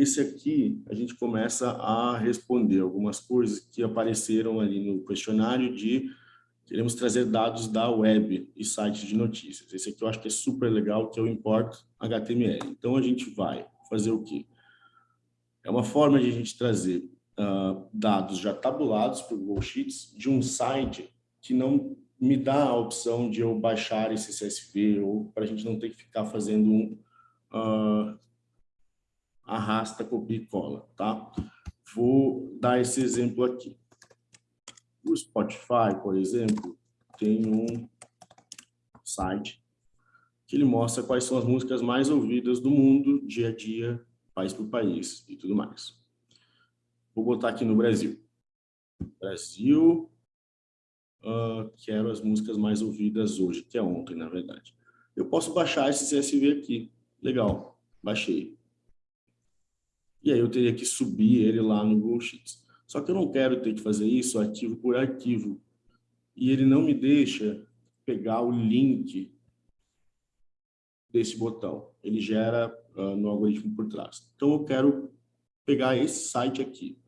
esse aqui, a gente começa a responder algumas coisas que apareceram ali no questionário de queremos trazer dados da web e sites de notícias. Esse aqui eu acho que é super legal, que é o import HTML. Então, a gente vai fazer o quê? É uma forma de a gente trazer uh, dados já tabulados para o Google Sheets de um site que não me dá a opção de eu baixar esse CSV ou para a gente não ter que ficar fazendo um uh, arrasta, copia e cola, tá? Vou dar esse exemplo aqui. O Spotify, por exemplo, tem um site que ele mostra quais são as músicas mais ouvidas do mundo, dia a dia, país por país e tudo mais. Vou botar aqui no Brasil. Brasil, uh, quero as músicas mais ouvidas hoje, que é ontem, na verdade. Eu posso baixar esse CSV aqui. Legal, baixei. E aí eu teria que subir ele lá no Google Sheets. Só que eu não quero ter que fazer isso arquivo por arquivo. E ele não me deixa pegar o link desse botão. Ele gera uh, no algoritmo por trás. Então eu quero pegar esse site aqui.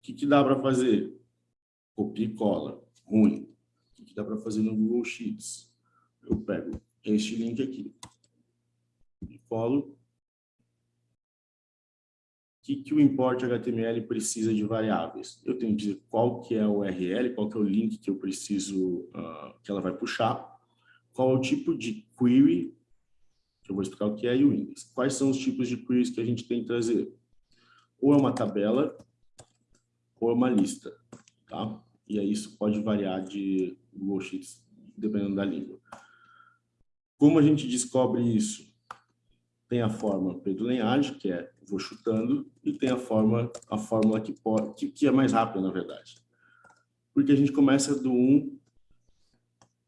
O que, que dá para fazer? Copia e cola. Ruim. O que, que dá para fazer no Google Sheets? Eu pego este link aqui. E colo que, que o import HTML precisa de variáveis? Eu tenho que dizer qual que é o URL, qual que é o link que eu preciso, uh, que ela vai puxar, qual é o tipo de query, que eu vou explicar o que é, e o index. Quais são os tipos de queries que a gente tem que trazer? Ou é uma tabela, ou é uma lista, tá? E aí isso pode variar de Google Sheets, dependendo da língua. Como a gente descobre isso? Tem a forma Pedro Lenhage, que é vou chutando, e tem a forma a fórmula que, pode, que, que é mais rápida, na verdade. Porque a gente começa do 1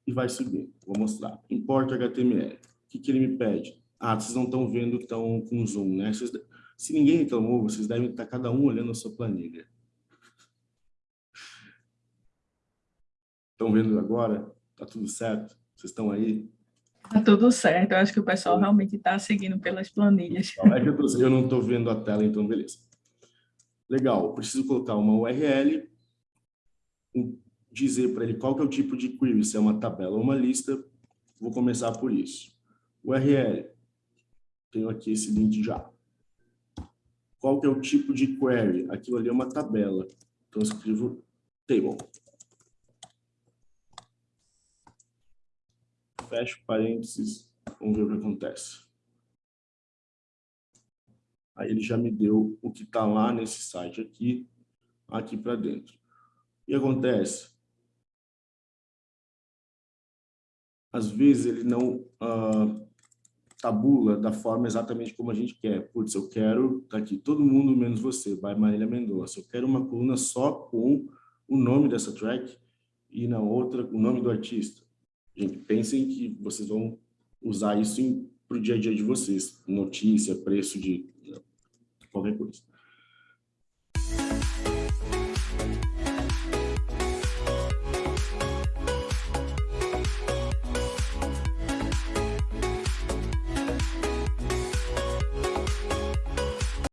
e vai subir. Vou mostrar. Importa HTML. O que, que ele me pede? Ah, vocês não estão vendo tão com zoom, né? Vocês, se ninguém reclamou, vocês devem estar cada um olhando a sua planilha. Estão vendo agora? Tá tudo certo? Vocês estão aí? Tá tudo certo, eu acho que o pessoal realmente está seguindo pelas planilhas. É que eu, tô, eu não estou vendo a tela, então beleza. Legal, preciso colocar uma URL, dizer para ele qual que é o tipo de query, se é uma tabela ou uma lista, vou começar por isso. URL, tenho aqui esse link já. Qual que é o tipo de query? Aquilo ali é uma tabela, então eu escrevo table. Fecho parênteses, vamos ver o que acontece. Aí ele já me deu o que está lá nesse site aqui, aqui para dentro. Que acontece? Às vezes ele não uh, tabula da forma exatamente como a gente quer. Putz, eu quero, tá aqui, todo mundo menos você, vai Marília Mendonça. Eu quero uma coluna só com o nome dessa track e na outra o nome do artista. Gente, pensem que vocês vão usar isso para o dia a dia de vocês, notícia, preço de qualquer coisa.